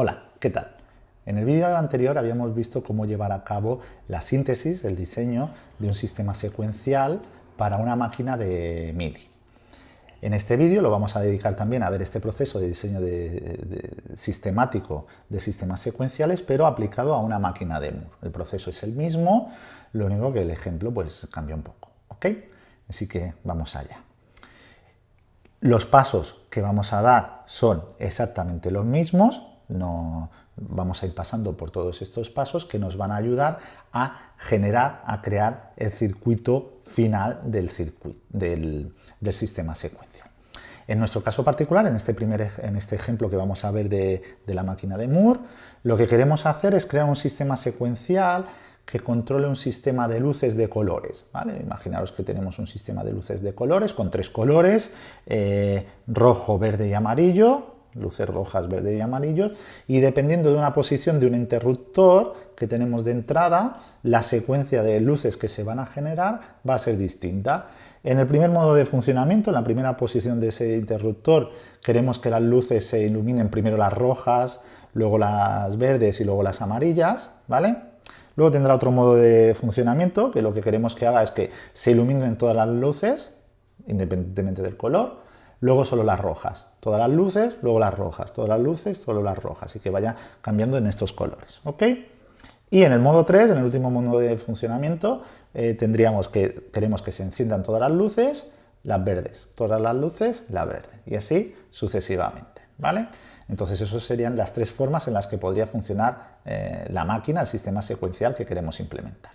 Hola, ¿qué tal? En el vídeo anterior habíamos visto cómo llevar a cabo la síntesis, el diseño de un sistema secuencial para una máquina de MIDI. En este vídeo lo vamos a dedicar también a ver este proceso de diseño sistemático de sistemas secuenciales, pero aplicado a una máquina de Moore. El proceso es el mismo, lo único que el ejemplo pues cambia un poco. ¿ok? Así que vamos allá. Los pasos que vamos a dar son exactamente los mismos, no vamos a ir pasando por todos estos pasos que nos van a ayudar a generar, a crear el circuito final del, circuito, del, sistema secuencial. En nuestro caso particular, en este, primer, en este ejemplo que vamos a ver de, de la máquina de Moore, lo que queremos hacer es crear un sistema secuencial que controle un sistema de luces de colores. ¿vale? Imaginaros que tenemos un sistema de luces de colores con tres colores, eh, rojo, verde y amarillo, luces rojas, verde y amarillo, y dependiendo de una posición de un interruptor que tenemos de entrada, la secuencia de luces que se van a generar va a ser distinta. En el primer modo de funcionamiento, en la primera posición de ese interruptor, queremos que las luces se iluminen primero las rojas, luego las verdes y luego las amarillas, ¿vale? Luego tendrá otro modo de funcionamiento, que lo que queremos que haga es que se iluminen todas las luces, independientemente del color, luego solo las rojas. Todas las luces, luego las rojas, todas las luces, solo las rojas, y que vaya cambiando en estos colores. ¿ok? Y en el modo 3, en el último modo de funcionamiento, eh, tendríamos que, queremos que se enciendan todas las luces, las verdes, todas las luces, la verde, y así sucesivamente. ¿vale? Entonces, esas serían las tres formas en las que podría funcionar eh, la máquina, el sistema secuencial que queremos implementar.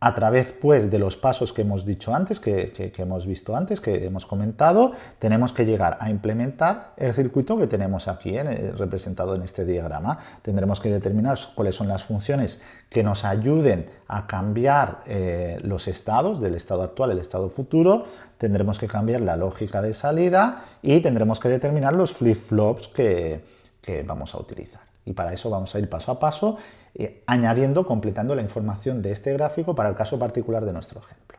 A través pues, de los pasos que hemos dicho antes, que, hemos visto antes, que hemos comentado, tenemos que llegar a implementar el circuito que tenemos aquí eh, representado en este diagrama. Tendremos que determinar cuáles son las funciones que nos ayuden a cambiar eh, los estados, del estado actual al estado futuro, tendremos que cambiar la lógica de salida y tendremos que determinar los flip-flops que, vamos a utilizar. Y para eso vamos a ir paso a paso, eh, añadiendo, completando la información de este gráfico para el caso particular de nuestro ejemplo.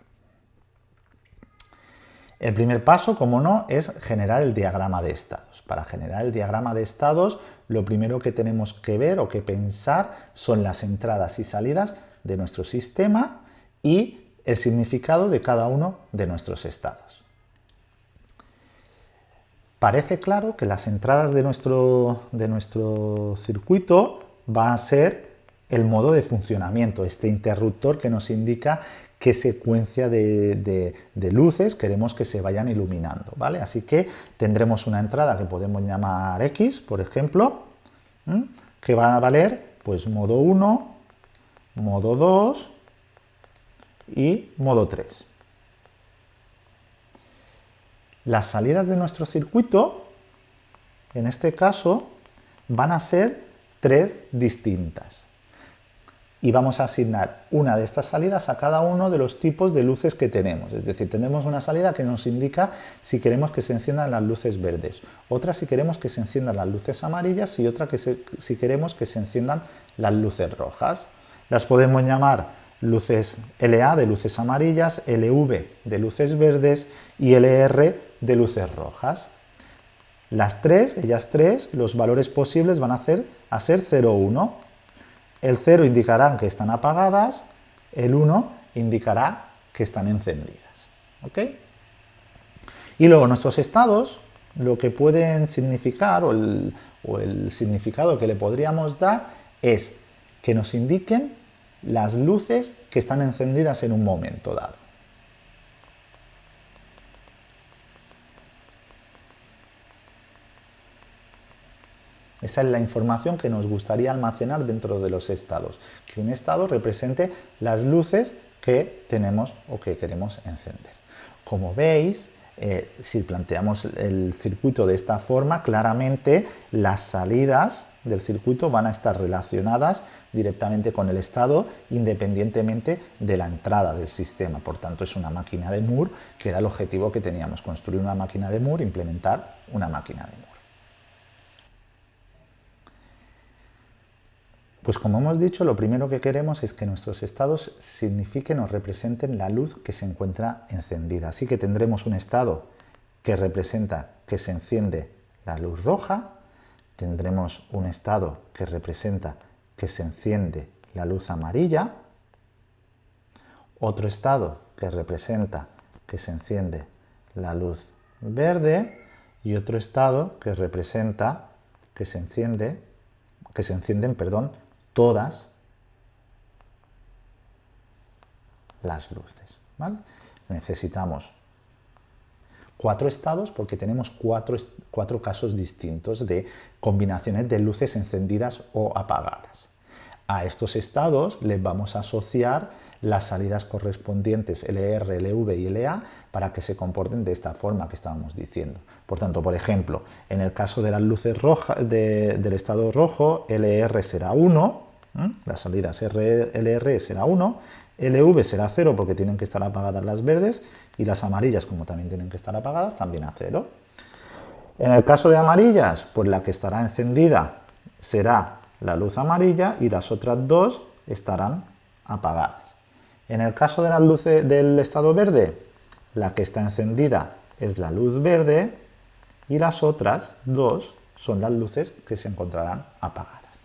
El primer paso, como no, es generar el diagrama de estados. Para generar el diagrama de estados, lo primero que tenemos que ver o que pensar son las entradas y salidas de nuestro sistema y el significado de cada uno de nuestros estados. Parece claro que las entradas de nuestro, de nuestro circuito va a ser el modo de funcionamiento, este interruptor que nos indica qué secuencia de, luces queremos que se vayan iluminando. ¿vale? Así que tendremos una entrada que podemos llamar X, por ejemplo, que va a valer pues modo 1, modo 2, y modo 3. Las salidas de nuestro circuito, en este caso, van a ser tres distintas. Y vamos a asignar una de estas salidas a cada uno de los tipos de luces que tenemos. Es decir, tenemos una salida que nos indica si queremos que se enciendan las luces verdes, otra si queremos que se enciendan las luces amarillas y otra que si queremos que se enciendan las luces rojas. Las podemos llamar luces LA de luces amarillas, LV de luces verdes y LR de luces rojas. Las tres, ellas tres, los valores posibles van a, hacer, a ser 0, 1. El 0 indicará que están apagadas, el 1 indicará que están encendidas. ¿ok? Y luego nuestros estados, lo que pueden significar, o el, o el significado que le podríamos dar, es que nos indiquen las luces que están encendidas en un momento dado. Esa es la información que nos gustaría almacenar dentro de los estados, que un estado represente las luces que tenemos o que queremos encender. Como veis, eh, si planteamos el circuito de esta forma, claramente las salidas del circuito van a estar relacionadas directamente con el estado independientemente de la entrada del sistema. Por tanto, es una máquina de Moore, que era el objetivo que teníamos, construir una máquina de Moore, implementar una máquina de Moore. Pues como hemos dicho, lo primero que queremos es que nuestros estados signifiquen o representen la luz que se encuentra encendida. Así que tendremos un estado que representa que se enciende la luz roja, tendremos un estado que representa que se enciende la luz amarilla, otro estado que representa que se enciende la luz verde y otro estado que representa que se enciende que se encienden, perdón, todas las luces. Necesitamos cuatro estados porque tenemos cuatro, cuatro casos distintos de combinaciones de luces encendidas o apagadas. A estos estados les vamos a asociar las salidas correspondientes LR, LV y LA para que se comporten de esta forma que estábamos diciendo. Por tanto, por ejemplo, en el caso de las luces rojas del estado rojo, LR será 1, las salidas LR será 1, LV será 0 porque tienen que estar apagadas las verdes y las amarillas, como también tienen que estar apagadas, también a 0. En el caso de amarillas, pues la que estará encendida será la luz amarilla y las otras dos estarán apagadas. En el caso de las luces del estado verde, la que está encendida es la luz verde y las otras dos son las luces que se encontrarán apagadas.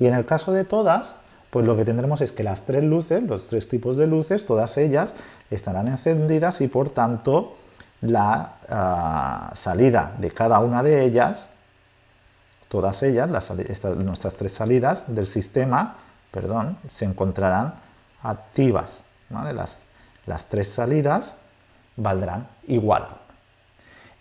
Y en el caso de todas, pues lo que tendremos es que las tres luces, los tres tipos de luces, todas ellas estarán encendidas y por tanto la ah, salida de cada una de ellas, todas ellas, nuestras tres salidas del sistema, perdón, se encontrarán activas. Las, las tres salidas valdrán igual.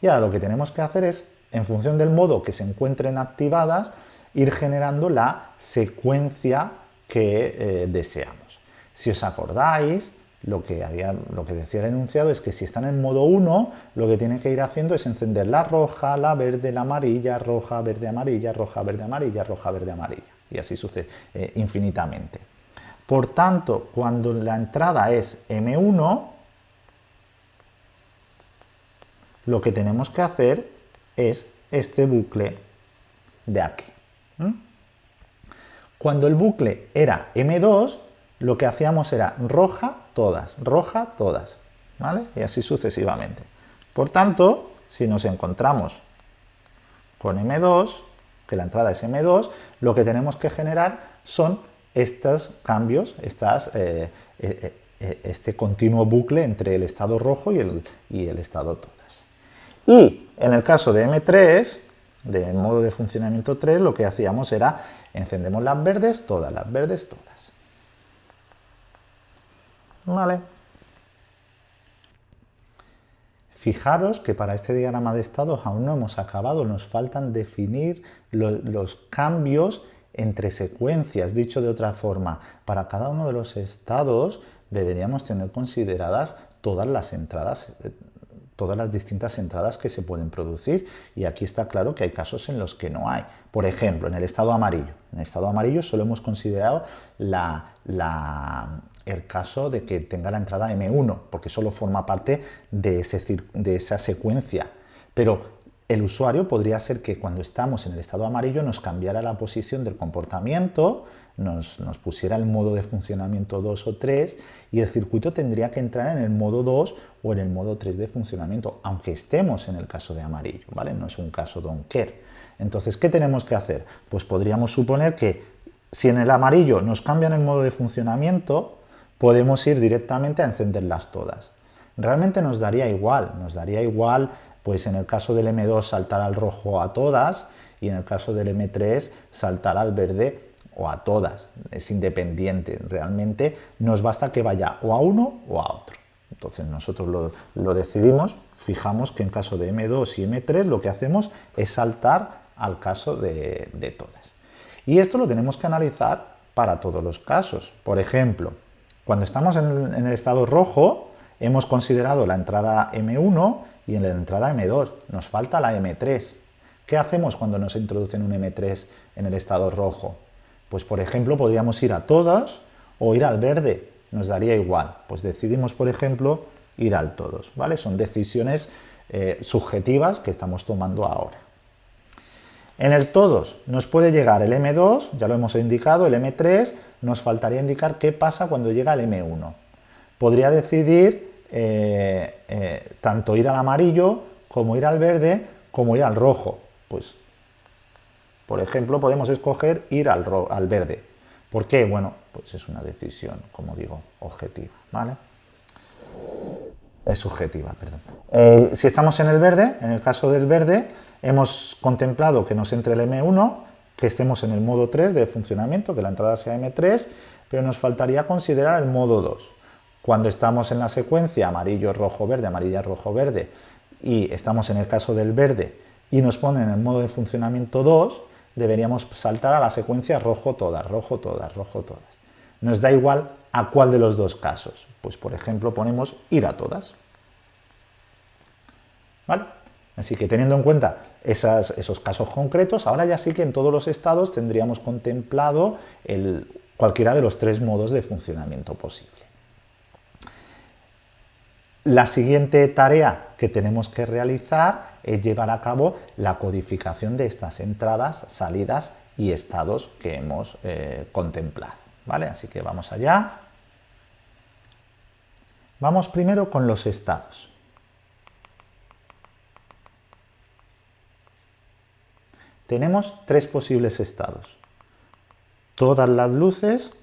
Y ahora lo que tenemos que hacer es, en función del modo que se encuentren activadas, ir generando la secuencia que eh, deseamos. Si os acordáis, lo que, había, lo que decía el enunciado es que si están en modo 1, lo que tiene que ir haciendo es encender la roja, la verde, la amarilla, roja, verde, amarilla, roja, verde, amarilla, roja, verde, amarilla. Y así sucede eh, infinitamente. Por tanto, cuando la entrada es M1, lo que tenemos que hacer es este bucle de aquí. Cuando el bucle era M2, lo que hacíamos era roja, todas, roja, todas, ¿vale? Y así sucesivamente. Por tanto, si nos encontramos con M2, que la entrada es M2, lo que tenemos que generar son estos cambios, estas, eh, eh, eh, este continuo bucle entre el estado rojo y el, y el estado todas. Y en el caso de M3, de modo de funcionamiento 3, lo que hacíamos era encendemos las verdes, todas las verdes, todas. ¿Vale? Fijaros que para este diagrama de estados aún no hemos acabado, nos faltan definir los cambios entre secuencias. Dicho de otra forma, para cada uno de los estados deberíamos tener consideradas todas las entradas eh, todas las distintas entradas que se pueden producir y aquí está claro que hay casos en los que no hay. Por ejemplo, en el estado amarillo. En el estado amarillo solo hemos considerado el caso de que tenga la entrada M1, porque solo forma parte de, esa secuencia. Pero el usuario podría ser que cuando estamos en el estado amarillo nos cambiara la posición del comportamiento, nos, pusiera el modo de funcionamiento 2 o 3 y el circuito tendría que entrar en el modo 2 o en el modo 3 de funcionamiento, aunque estemos en el caso de amarillo, ¿vale? No es un caso don't care. Entonces, ¿qué tenemos que hacer? Pues podríamos suponer que si en el amarillo nos cambian el modo de funcionamiento, podemos ir directamente a encenderlas todas. Realmente nos daría igual, nos daría igual pues en el caso del M2 saltar al rojo a todas y en el caso del M3 saltar al verde o a todas. Es independiente. Realmente nos basta que vaya o a uno o a otro. Entonces nosotros lo, decidimos, fijamos que en caso de M2 y M3 lo que hacemos es saltar al caso de, todas. Y esto lo tenemos que analizar para todos los casos. Por ejemplo, cuando estamos en, el estado rojo, hemos considerado la entrada M1 y en la entrada M2 nos falta la M3. ¿Qué hacemos cuando nos introducen un M3 en el estado rojo? Pues por ejemplo podríamos ir a todos o ir al verde, nos daría igual. Pues decidimos por ejemplo ir al todos, ¿vale? Son decisiones eh, subjetivas que estamos tomando ahora. En el todos nos puede llegar el M2, ya lo hemos indicado, el M3, nos faltaría indicar qué pasa cuando llega el M1. Podría decidir eh, eh, tanto ir al amarillo, como ir al verde, como ir al rojo. Pues Por ejemplo, podemos escoger ir al, al verde. ¿Por qué? Bueno, pues es una decisión, como digo, objetiva, ¿vale? Es subjetiva, perdón. Eh, si estamos en el verde, en el caso del verde, hemos contemplado que nos entre el M1, que estemos en el modo 3 de funcionamiento, que la entrada sea M3, pero nos faltaría considerar el modo 2. Cuando estamos en la secuencia amarillo, rojo, verde, amarilla, rojo, verde, y estamos en el caso del verde y nos ponen el modo de funcionamiento 2, deberíamos saltar a la secuencia rojo todas, rojo todas, rojo todas. Nos da igual a cuál de los dos casos. Pues por ejemplo ponemos ir a todas. ¿Vale? Así que teniendo en cuenta esos casos concretos, ahora ya sí que en todos los estados tendríamos contemplado el, cualquiera de los tres modos de funcionamiento posible. La siguiente tarea que tenemos que realizar es llevar a cabo la codificación de estas entradas, salidas y estados que hemos eh, contemplado. ¿vale? Así que vamos allá. Vamos primero con los estados. Tenemos tres posibles estados. Todas las luces,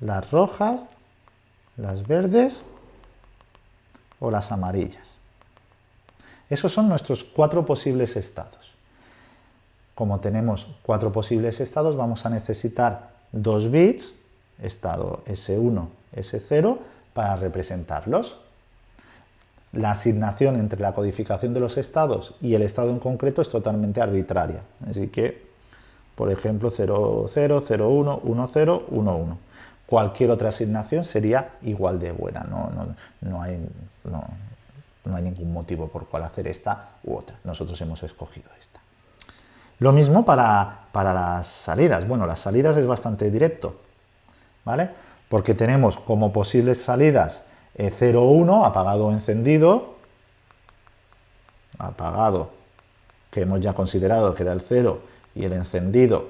las rojas, las verdes o las amarillas. Esos son nuestros cuatro posibles estados. Como tenemos cuatro posibles estados, vamos a necesitar dos bits, estado S1, S0, para representarlos. La asignación entre la codificación de los estados y el estado en concreto es totalmente arbitraria. Así que, por ejemplo, 0, 0, 0, 1, 1, 0, 1, 1. Cualquier otra asignación sería igual de buena, no, no, no hay, no, hay ningún motivo por cual hacer esta u otra. Nosotros hemos escogido esta. Lo mismo para, para las salidas. Bueno, las salidas es bastante directo, ¿vale? Porque tenemos como posibles salidas 0, eh, 1, apagado o encendido, apagado, que hemos ya considerado que era el 0, y el encendido,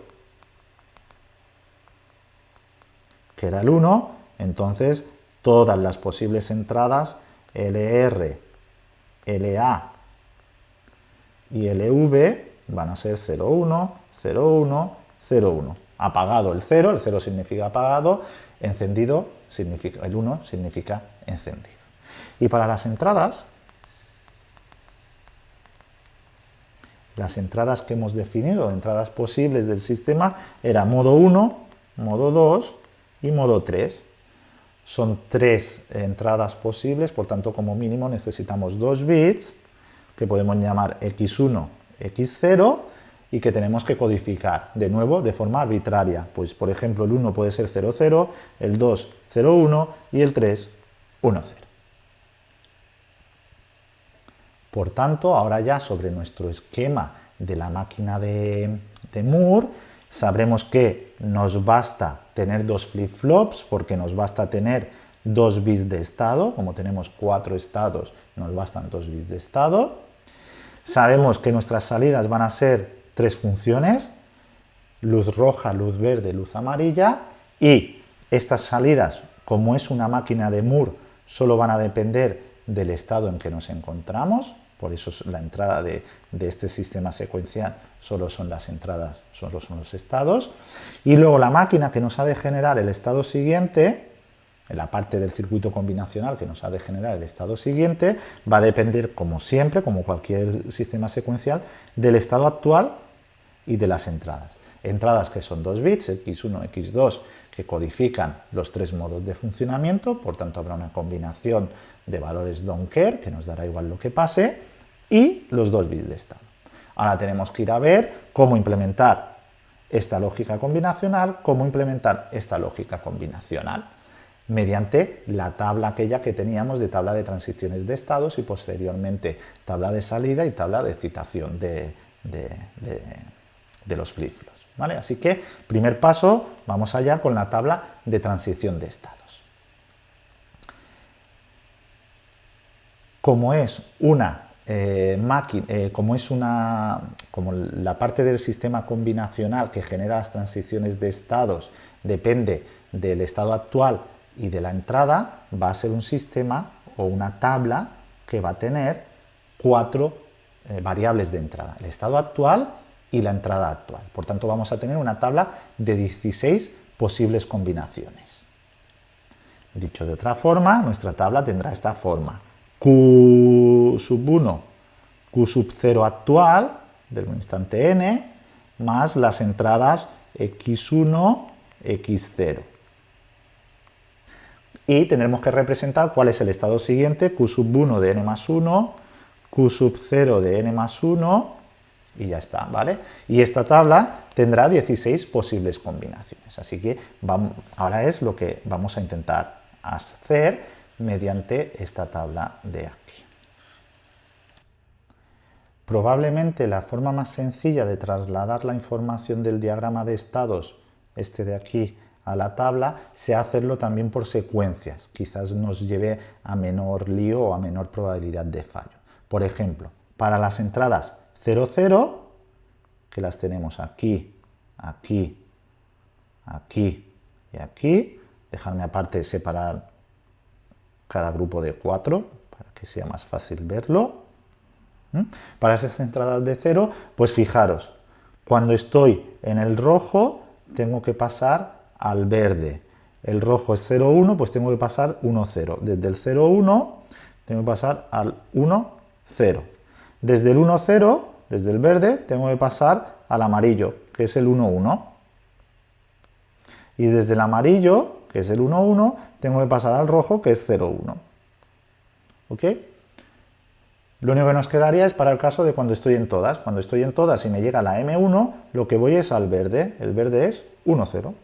que era el 1, entonces todas las posibles entradas LR LA y LV van a ser 01, 01, 01. Apagado el 0, el 0 significa apagado, encendido, significa, el 1 significa encendido. Y para las entradas, las entradas que hemos definido, entradas posibles del sistema, era modo 1, modo 2 y modo 3. Son tres entradas posibles, por tanto como mínimo necesitamos dos bits que podemos llamar x1, x0 y que tenemos que codificar de nuevo de forma arbitraria. Pues por ejemplo el 1 puede ser 00, el 2 01 y el 3 10. Por tanto, ahora ya sobre nuestro esquema de la máquina de, de Moore, sabremos que nos basta tener dos flip-flops porque nos basta tener dos bits de estado, como tenemos cuatro estados, nos bastan dos bits de estado. Sabemos que nuestras salidas van a ser tres funciones, luz roja, luz verde, luz amarilla, y estas salidas, como es una máquina de Moore, solo van a depender del estado en que nos encontramos, por eso la entrada de, este sistema secuencial solo son las entradas, solo son los estados. Y luego la máquina que nos ha de generar el estado siguiente, en la parte del circuito combinacional que nos ha de generar el estado siguiente, va a depender, como siempre, como cualquier sistema secuencial, del estado actual y de las entradas. Entradas que son dos bits, x1, x2, que codifican los tres modos de funcionamiento, por tanto habrá una combinación de valores don't care, que nos dará igual lo que pase, y los dos bits de estado. Ahora tenemos que ir a ver cómo implementar esta lógica combinacional, cómo implementar esta lógica combinacional, mediante la tabla aquella que teníamos de tabla de transiciones de estados y posteriormente tabla de salida y tabla de citación de, de los flip-flops. ¿Vale? Así que, primer paso, vamos allá con la tabla de transición de estados. Como es una eh, máquina, eh, como es una, como la parte del sistema combinacional que genera las transiciones de estados depende del estado actual y de la entrada, va a ser un sistema o una tabla que va a tener cuatro eh, variables de entrada, el estado actual y la entrada actual. Por tanto, vamos a tener una tabla de 16 posibles combinaciones. Dicho de otra forma, nuestra tabla tendrá esta forma. Q sub 1, Q sub 0 actual, del instante n, más las entradas x1, x0. Y tendremos que representar cuál es el estado siguiente, q sub 1 de n más 1, q sub 0 de n más 1, y ya está, ¿vale? Y esta tabla tendrá 16 posibles combinaciones, así que ahora es lo que vamos a intentar hacer mediante esta tabla de aquí. Probablemente la forma más sencilla de trasladar la información del diagrama de estados, este de aquí, a la tabla, sea hacerlo también por secuencias. Quizás nos lleve a menor lío o a menor probabilidad de fallo. Por ejemplo, para las entradas 0, 0, que las tenemos aquí, aquí, aquí y aquí, dejarme aparte separar cada grupo de 4 para que sea más fácil verlo. Para esas entradas de 0, pues fijaros, cuando estoy en el rojo tengo que pasar al verde. El rojo es 0, 1, pues tengo que pasar 1, 0. Desde el 0, 1 tengo que pasar al 1, 0. Desde el 1, 0, desde el verde, tengo que pasar al amarillo, que es el 1, 1. Y desde el amarillo, que es el 1, 1, tengo que pasar al rojo, que es 0, 1. ¿Ok? Lo único que nos quedaría es para el caso de cuando estoy en todas. Cuando estoy en todas y me llega la M1, lo que voy es al verde. El verde es 1, 0.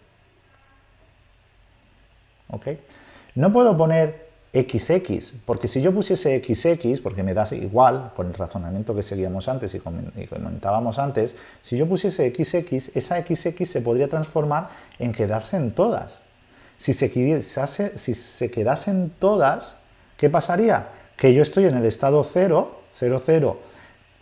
¿Ok? No puedo poner XX, porque si yo pusiese XX, porque me da igual con el razonamiento que seguíamos antes y comentábamos antes, si yo pusiese XX, esa XX se podría transformar en quedarse en todas. Si se, quedase, si se quedasen todas, ¿qué pasaría? Que yo estoy en el estado 0, 0, 0,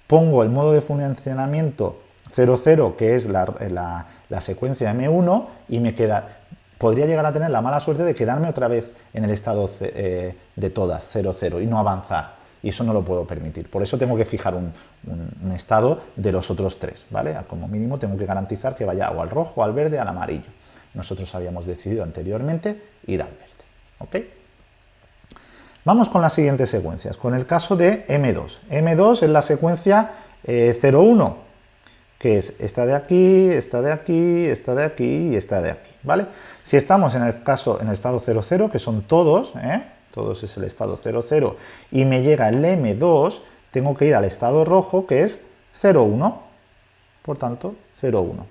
pongo el modo de funcionamiento 0, 0, que es la, la secuencia M1, y me queda, podría llegar a tener la mala suerte de quedarme otra vez en el estado eh, de todas, 0, 0, y no avanzar. Y eso no lo puedo permitir. Por eso tengo que fijar un, estado de los otros tres, ¿vale? Como mínimo tengo que garantizar que vaya o al rojo, al verde, al amarillo. Nosotros habíamos decidido anteriormente ir al verde, ¿ok? Vamos con las siguientes secuencias. Con el caso de M2. M2 es la secuencia 0, 1, que es esta de aquí, esta de aquí, esta de aquí y esta de aquí, ¿vale? Si estamos en el caso, en el estado 00, que son todos, ¿eh? todos es el estado 00, y me llega el M2, tengo que ir al estado rojo, que es 01, por tanto, 01.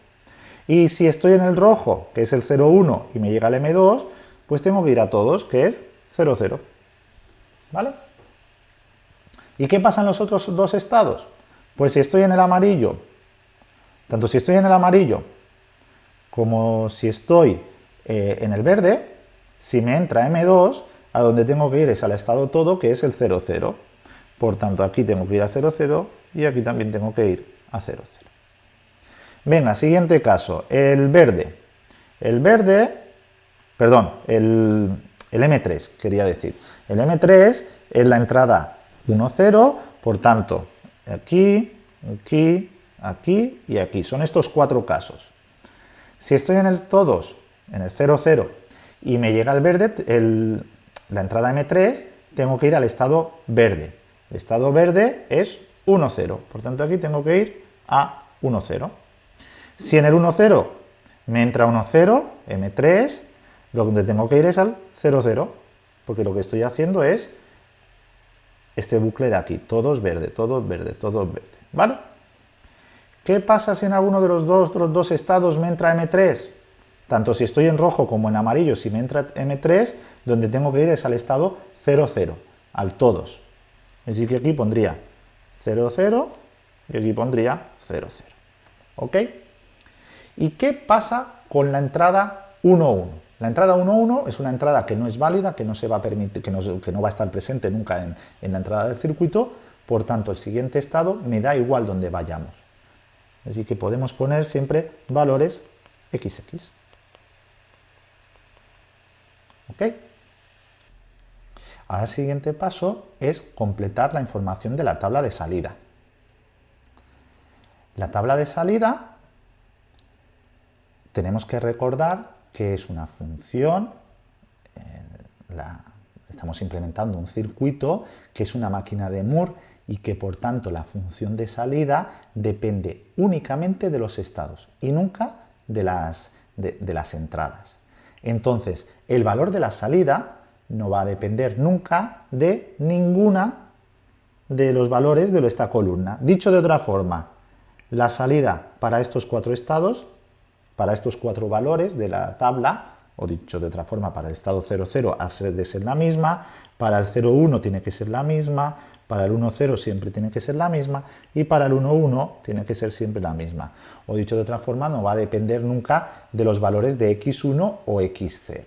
Y si estoy en el rojo, que es el 01, y me llega el M2, pues tengo que ir a todos, que es 00. ¿Vale? ¿Y qué pasa en los otros dos estados? Pues si estoy en el amarillo, tanto si estoy en el amarillo como si estoy eh, en el verde, si me entra M2, a donde tengo que ir es al estado todo, que es el 0, 0. Por tanto, aquí tengo que ir a 0, 0 y aquí también tengo que ir a 0, 0. Venga, siguiente caso, el verde. El verde, perdón, el, el M3, quería decir. El M3 es la entrada 1, 0, por tanto, aquí, aquí, aquí y aquí. Son estos cuatro casos. Si estoy en el todos en el 0, 0 y me llega el verde, la entrada M3, tengo que ir al estado verde. El estado verde es 1, 0, por tanto aquí tengo que ir a 1, 0. Si en el 1, 0 me entra 1, 0, M3, donde tengo que ir es al 0, 0, porque lo que estoy haciendo es este bucle de aquí, todos verde, todos verde, todos verde, ¿vale? ¿Qué pasa si en alguno de los dos, estados me entra M3? tanto si estoy en rojo como en amarillo, si me entra M3, donde tengo que ir es al estado 0, 0, al todos. Así que aquí pondría 0, 0 y aquí pondría 0, 0. ¿Ok? ¿Y qué pasa con la entrada 1, 1? La entrada 1, 1 es una entrada que no es válida, que no, se va, a permitir, que no, que no va a estar presente nunca en, en la entrada del circuito, por tanto el siguiente estado me da igual donde vayamos. Así que podemos poner siempre valores XX. ¿Ok? Ahora el siguiente paso es completar la información de la tabla de salida. La tabla de salida tenemos que recordar que es una función, eh, estamos implementando un circuito que es una máquina de Moore y que por tanto la función de salida depende únicamente de los estados y nunca de las, de las entradas. Entonces, el valor de la salida no va a depender nunca de ninguna de los valores de esta columna. Dicho de otra forma, la salida para estos cuatro estados, para estos cuatro valores de la tabla, o dicho de otra forma, para el estado 00 ha de ser la misma, para el 01 tiene que ser la misma, para el 1,0 siempre tiene que ser la misma y para el 1,1 tiene que ser siempre la misma. O dicho de otra forma, no va a depender nunca de los valores de x1 o x0.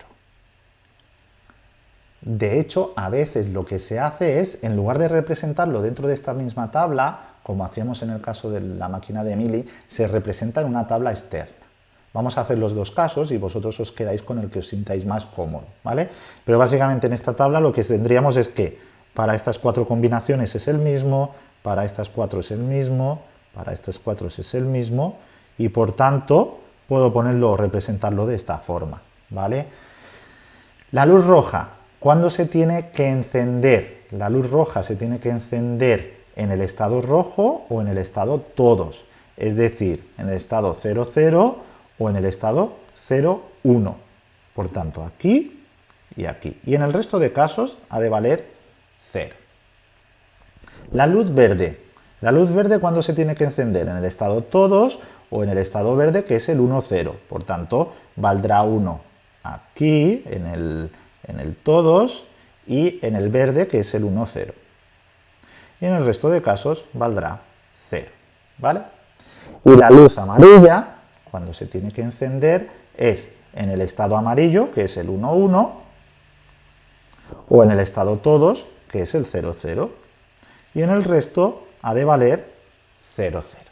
De hecho, a veces lo que se hace es, en lugar de representarlo dentro de esta misma tabla, como hacíamos en el caso de la máquina de Mili, se representa en una tabla externa. Vamos a hacer los dos casos y vosotros os quedáis con el que os sintáis más cómodo, ¿vale? Pero básicamente en esta tabla lo que tendríamos es que para estas cuatro combinaciones es el mismo, para estas cuatro es el mismo, para estas cuatro es el mismo, y por tanto puedo ponerlo o representarlo de esta forma, ¿vale? La luz roja, ¿cuándo se tiene que encender? La luz roja se tiene que encender en el estado rojo o en el estado todos, es decir, en el estado 00 o en el estado 01. Por tanto, aquí y aquí. Y en el resto de casos ha de valer 0. La luz verde. La luz verde, ¿cuándo se tiene que encender? En el estado todos o en el estado verde, que es el 1, 0. Por tanto, valdrá 1 aquí, en el, en el todos, y en el verde, que es el 1, 0. Y en el resto de casos valdrá 0. ¿Vale? Y la luz amarilla, cuando se tiene que encender, es en el estado amarillo, que es el 1, 1, o en el estado todos, que es el 0, 0, y en el resto ha de valer 0, 0.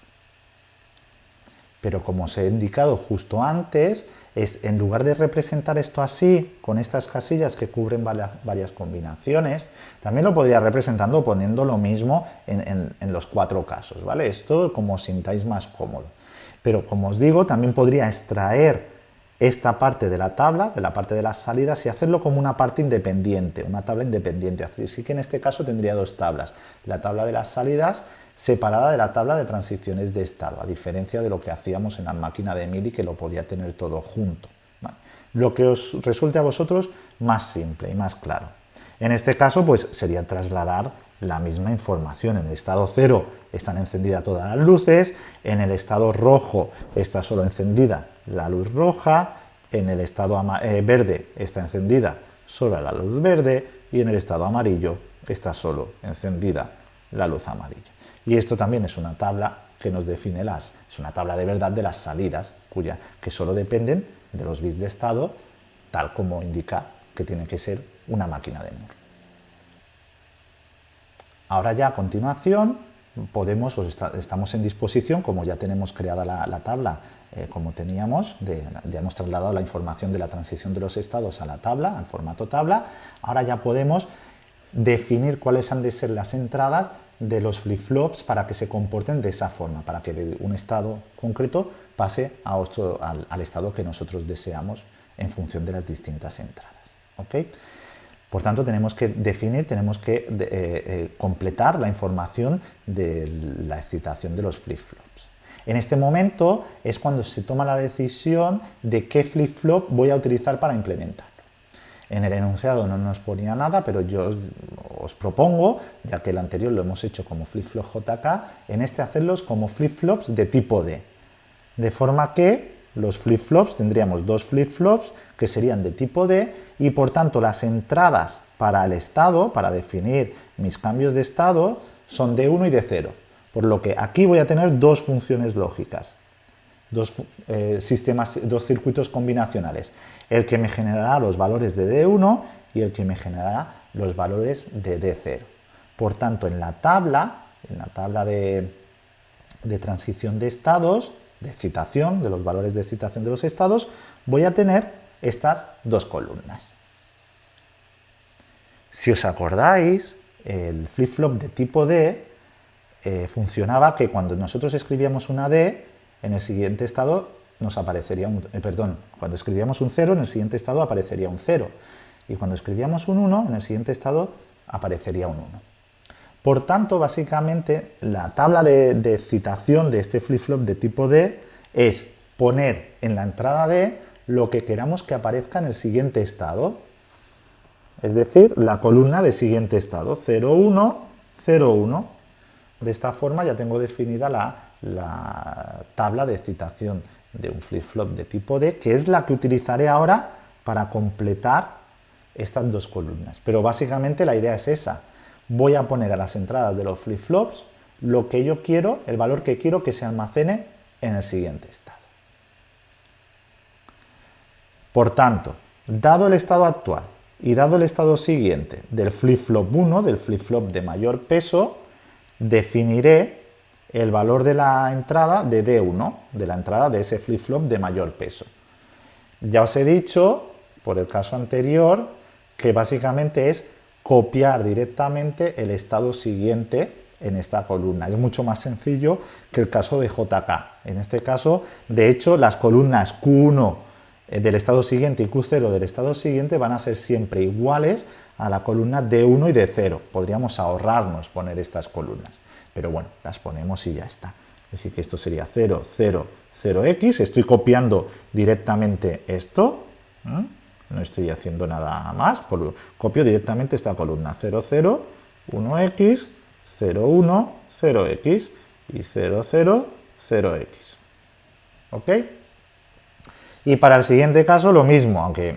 Pero como os he indicado justo antes, es en lugar de representar esto así, con estas casillas que cubren varias, combinaciones, también lo podría representando poniendo lo mismo en, en los cuatro casos, ¿vale? Esto como os sintáis más cómodo. Pero como os digo, también podría extraer esta parte de la tabla, de la parte de las salidas, y hacerlo como una parte independiente, una tabla independiente. Así que en este caso tendría dos tablas. La tabla de las salidas separada de la tabla de transiciones de estado, a diferencia de lo que hacíamos en la máquina de Mili, que lo podía tener todo junto. Lo que os resulte a vosotros más simple y más claro. En este caso, pues sería trasladar la misma información. En el estado cero están encendidas todas las luces, en el estado rojo está solo encendida la luz roja, en el estado eh, verde está encendida solo la luz verde y en el estado amarillo está solo encendida la luz amarilla. Y esto también es una tabla que nos define las, es una tabla de verdad de las salidas, cuya, que solo dependen de los bits de estado, tal como indica que tiene que ser una máquina de Moore. Ahora ya a continuación podemos, estamos en disposición, como ya tenemos creada la, tabla eh, como teníamos, ya hemos trasladado la información de la transición de los estados a la tabla, al formato tabla, ahora ya podemos definir cuáles han de ser las entradas de los flip-flops para que se comporten de esa forma, para que un estado concreto pase al, estado que nosotros deseamos en función de las distintas entradas. Por tanto, tenemos que definir, tenemos que eh, eh, completar la información de la excitación de los flip-flops. En este momento es cuando se toma la decisión de qué flip-flop voy a utilizar para implementarlo. En el enunciado no nos ponía nada, pero yo os, propongo, ya que el anterior lo hemos hecho como flip-flop JK, en este hacerlos como flip-flops de tipo D. De forma que los flip-flops tendríamos dos flip-flops que serían de tipo D y por tanto las entradas para el estado, para definir mis cambios de estado, son de 1 y de 0. Por lo que aquí voy a tener dos funciones lógicas, dos, eh, sistemas, dos circuitos combinacionales. El que me generará los valores de D1 y el que me generará los valores de D0. Por tanto, en la tabla, en la tabla de, de transición de estados, de excitación, de los valores de excitación de los estados, voy a tener estas dos columnas. Si os acordáis, el flip-flop de tipo D eh, funcionaba que cuando nosotros escribíamos una D, en el siguiente estado nos aparecería un, eh, perdón, cuando escribíamos un 0, en el siguiente estado aparecería un 0. Y cuando escribíamos un 1, en el siguiente estado aparecería un 1. Por tanto, básicamente, la tabla de, citación de este flip-flop de tipo D es poner en la entrada D lo que queramos que aparezca en el siguiente estado. Es decir, la columna de siguiente estado, 0, 1, 0, 1. De esta forma ya tengo definida la, tabla de citación de un flip-flop de tipo D, que es la que utilizaré ahora para completar estas dos columnas. Pero básicamente la idea es esa. Voy a poner a las entradas de los flip-flops lo que yo quiero, el valor que quiero que se almacene en el siguiente estado. Por tanto, dado el estado actual y dado el estado siguiente del flip-flop 1, del flip-flop de mayor peso, definiré el valor de la entrada de D1, de la entrada de ese flip-flop de mayor peso. Ya os he dicho, por el caso anterior, que básicamente es copiar directamente el estado siguiente en esta columna. Es mucho más sencillo que el caso de JK. En este caso, de hecho, las columnas Q1 eh, del estado siguiente y Q0 del estado siguiente van a ser siempre iguales a la columna D1 y D0. Podríamos ahorrarnos poner estas columnas, pero bueno, las ponemos y ya está. Así que esto sería 0, 0, 0x. Estoy copiando directamente esto no estoy haciendo nada más, por, copio directamente esta columna 0, 0, 1x, 0, 1, 0x y 0, 0, 0x. ¿Ok? Y para el siguiente caso lo mismo, aunque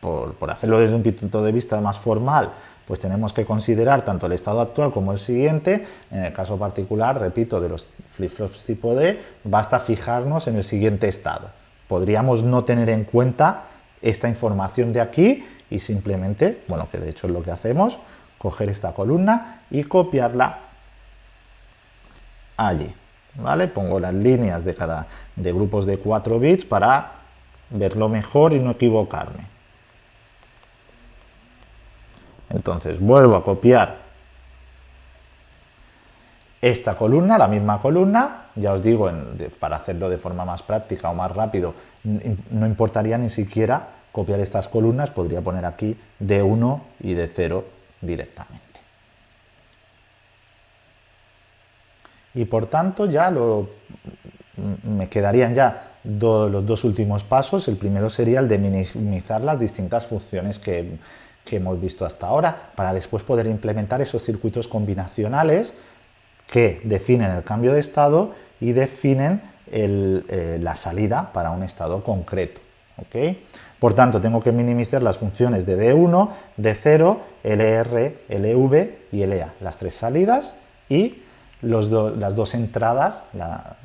por, por hacerlo desde un punto de vista más formal, pues tenemos que considerar tanto el estado actual como el siguiente. En el caso particular, repito, de los flip-flops tipo D, basta fijarnos en el siguiente estado. Podríamos no tener en cuenta esta información de aquí y simplemente, bueno, que de hecho es lo que hacemos, coger esta columna y copiarla allí, ¿vale? Pongo las líneas de cada de grupos de 4 bits para verlo mejor y no equivocarme. Entonces vuelvo a copiar esta columna, la misma columna, ya os digo, para hacerlo de forma más práctica o más rápido, no importaría ni siquiera copiar estas columnas, podría poner aquí de 1 y de 0 directamente. Y por tanto ya lo, me quedarían ya los dos últimos pasos. El primero sería el de minimizar las distintas funciones que, que hemos visto hasta ahora, para después poder implementar esos circuitos combinacionales que definen el cambio de estado y definen eh, la salida para un estado concreto. Por tanto, tengo que minimizar las funciones de D1, D0, LR, LV y LA, las tres salidas y las dos entradas,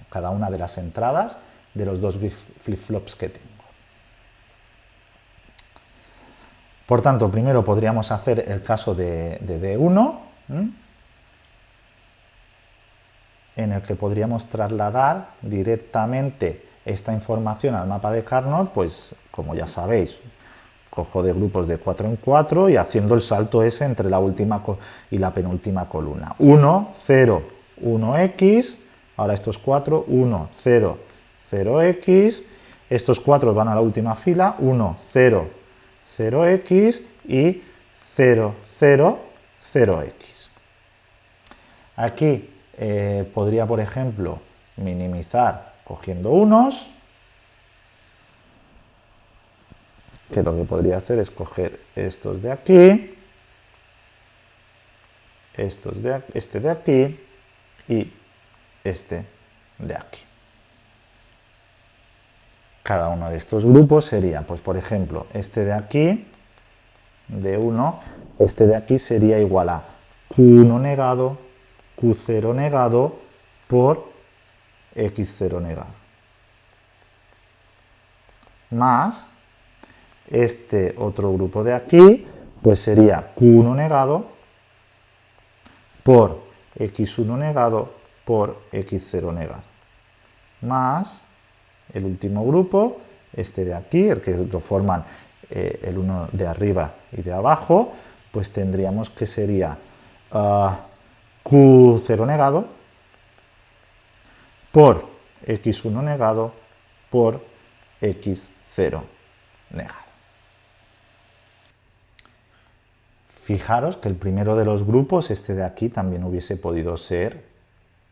cada una de las entradas de los dos flip-flops que tengo. Por tanto, primero podríamos hacer el caso de, D1, en el que podríamos trasladar directamente esta información al mapa de Carnot, pues como ya sabéis, cojo de grupos de 4 en 4 y haciendo el salto ese entre la última y la penúltima columna. 1, 0, 1x, ahora estos 4, 1, 0, 0x, estos 4 van a la última fila, 1, 0, 0x y 0, 0, 0x. Aquí eh, podría, por ejemplo, minimizar cogiendo unos, que lo que podría hacer es coger estos de aquí, estos de, este de aquí y este de aquí. Cada uno de estos grupos sería, pues por ejemplo, este de aquí, de 1, este de aquí sería igual a Q1 negado Q0 negado por X0 negado. Más este otro grupo de aquí, pues sería Q1 negado por X1 negado por X0 negado. Más el último grupo, este de aquí, el que lo forman eh, el uno de arriba y de abajo, pues tendríamos que sería ah, Q0 negado por x1 negado por x0 negado. Fijaros que el primero de los grupos, este de aquí, también hubiese podido ser,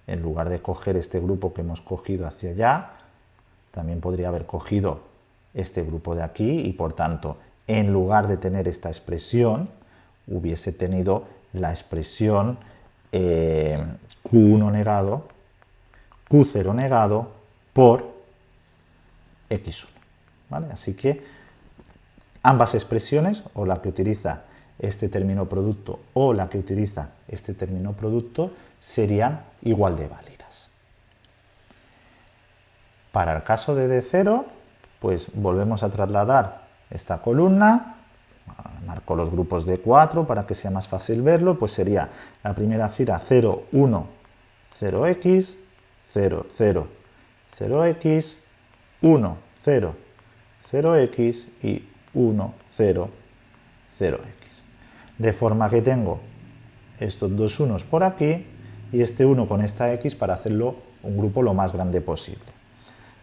en lugar de coger este grupo que hemos cogido hacia allá, también podría haber cogido este grupo de aquí y por tanto, en lugar de tener esta expresión, hubiese tenido la expresión eh, Q1 negado, Q0 negado por X1. ¿vale? Así que ambas expresiones, o la que utiliza este término producto o la que utiliza este término producto serían igual de válidas. Para el caso de D0, pues volvemos a trasladar esta columna, marco los grupos de 4 para que sea más fácil verlo, pues sería la primera fila 0, 1, 0x, 0, 0, 0x, 1, 0, 0x y 1, 0, 0x de forma que tengo estos dos unos por aquí y este 1 con esta x para hacerlo un grupo lo más grande posible.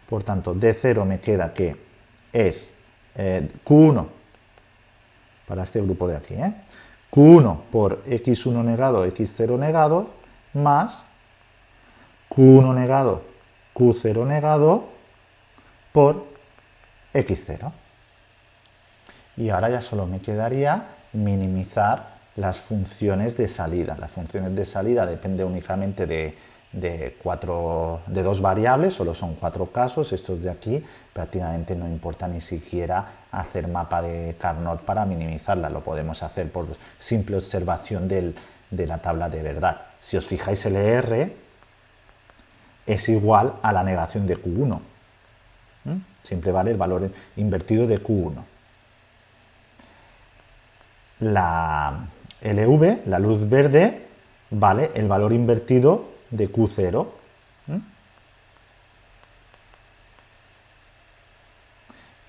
Por tanto, D0 me queda que es eh, Q1 para este grupo de aquí, ¿eh? Q1 por x1 negado, x0 negado, más Q1 negado, Q0 negado por x0. Y ahora ya solo me quedaría minimizar las funciones de salida. Las funciones de salida depende únicamente de, cuatro, de dos variables, solo son cuatro casos, estos de aquí prácticamente no importa ni siquiera hacer mapa de Carnot para minimizarla, lo podemos hacer por simple observación de la tabla de verdad. Si os fijáis el ER es igual a la negación de Q1, siempre vale el valor invertido de Q1 la LV, la luz verde, vale el valor invertido de Q0.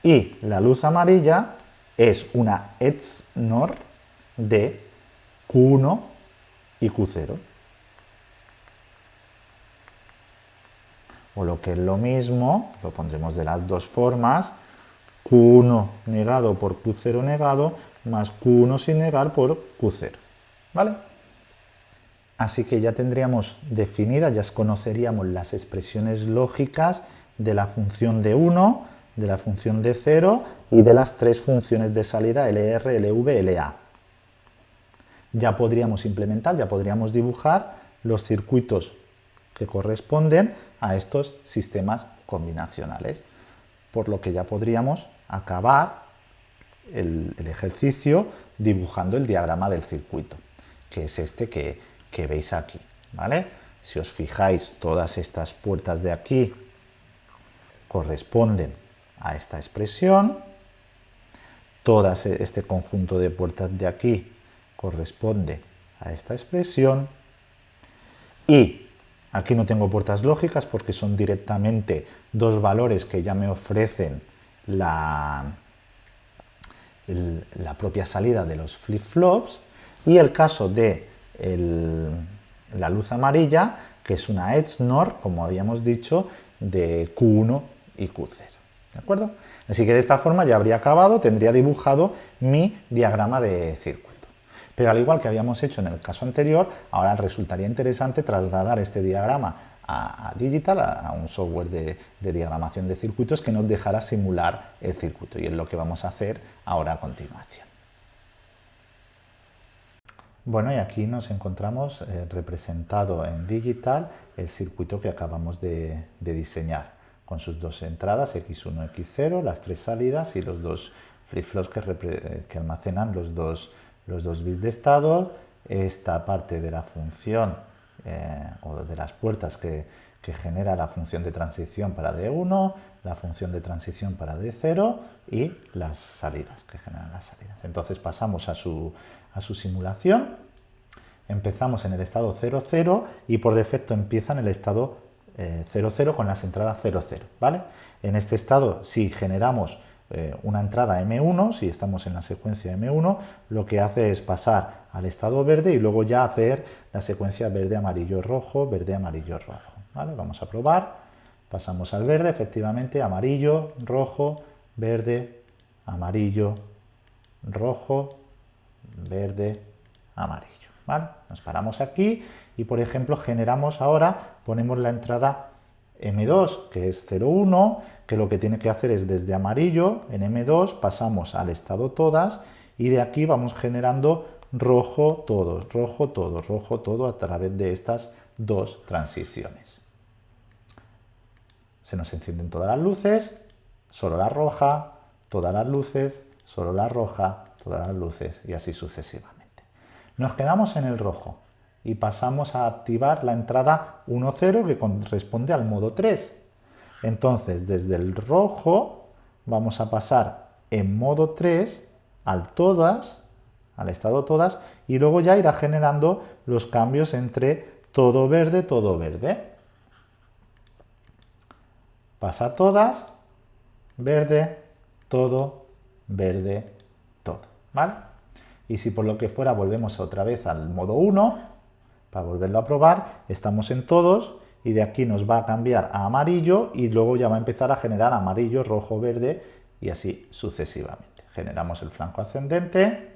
Y la luz amarilla es una XNOR de Q1 y Q0. O lo que es lo mismo, lo pondremos de las dos formas, Q1 negado por Q0 negado más Q1 sin negar por Q0. ¿Vale? Así que ya tendríamos definidas, ya conoceríamos las expresiones lógicas de la función de 1, de la función de 0 y de las tres funciones de salida LR, LV, LA. Ya podríamos implementar, ya podríamos dibujar los circuitos que corresponden a estos sistemas combinacionales, por lo que ya podríamos acabar el, ejercicio dibujando el diagrama del circuito, que es este que, veis aquí. ¿vale? Si os fijáis, todas estas puertas de aquí corresponden a esta expresión, todo este conjunto de puertas de aquí corresponde a esta expresión, y aquí no tengo puertas lógicas porque son directamente dos valores que ya me ofrecen la, la propia salida de los flip-flops y el caso de la luz amarilla, que es una XNOR, como habíamos dicho, de Q1 y Q0. ¿De acuerdo? Así que de esta forma ya habría acabado, tendría dibujado mi diagrama de circuito. Pero al igual que habíamos hecho en el caso anterior, ahora resultaría interesante trasladar este diagrama a, Digital, a, un software de, diagramación de circuitos que nos dejará simular el circuito y es lo que vamos a hacer ahora a continuación. Bueno, y aquí nos encontramos eh, representado en Digital el circuito que acabamos de, diseñar, con sus dos entradas, X1, X0, las tres salidas y los dos flip-flops que, almacenan los dos, bits de estado, esta parte de la función eh, o de las puertas que, genera la función de transición para D1, la función de transición para D0 y las salidas que generan las salidas. Entonces pasamos a su, simulación, empezamos en el estado 00 y por defecto empieza en el estado 00 eh, con las entradas 00. ¿vale? En este estado, si generamos eh, una entrada M1, si estamos en la secuencia M1, lo que hace es pasar al estado verde y luego ya hacer la secuencia verde, amarillo, rojo, verde, amarillo, rojo. ¿vale? Vamos a probar, pasamos al verde, efectivamente, amarillo, rojo, verde, amarillo, rojo, verde, amarillo, ¿vale? Nos paramos aquí y, por ejemplo, generamos ahora, ponemos la entrada M2, que es 0,1, que lo que tiene que hacer es desde amarillo, en M2, pasamos al estado todas, y de aquí vamos generando rojo todo, rojo todo, rojo todo a través de estas dos transiciones. Se nos encienden todas las luces, solo la roja, todas las luces, solo la roja, todas las luces y así sucesivamente. Nos quedamos en el rojo y pasamos a activar la entrada 1.0 que corresponde al modo 3. Entonces, desde el rojo vamos a pasar en modo 3 al todas, al estado todas, y luego ya irá generando los cambios entre todo verde, todo verde. Pasa todas, verde, todo, verde. ¿Vale? Y si por lo que fuera volvemos otra vez al modo 1, para volverlo a probar, estamos en todos y de aquí nos va a cambiar a amarillo y luego ya va a empezar a generar amarillo, rojo, verde y así sucesivamente generamos el flanco ascendente,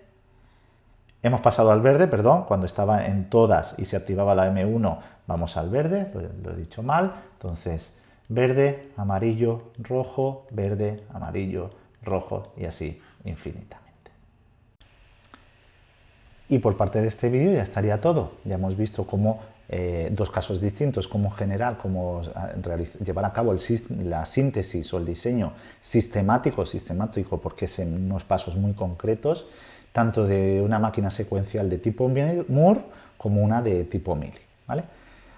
hemos pasado al verde, perdón, cuando estaba en todas y se activaba la M1, vamos al verde, lo, he dicho mal, entonces verde, amarillo, rojo, verde, amarillo, rojo y así infinitamente. Y por parte de este vídeo ya estaría todo. Ya hemos visto cómo eh, dos casos distintos, cómo generar, cómo ah, llevar a cabo la síntesis o el diseño sistemático, sistemático porque es en unos pasos muy concretos, tanto de una máquina secuencial de tipo Moore como una de tipo Mili. ¿vale?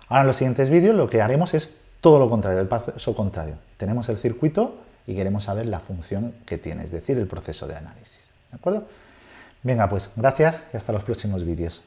Ahora en los siguientes vídeos lo que haremos es todo lo contrario, el paso contrario. Tenemos el circuito y queremos saber la función que tiene, es decir, el proceso de análisis. ¿De acuerdo? Venga, pues gracias y hasta los próximos vídeos.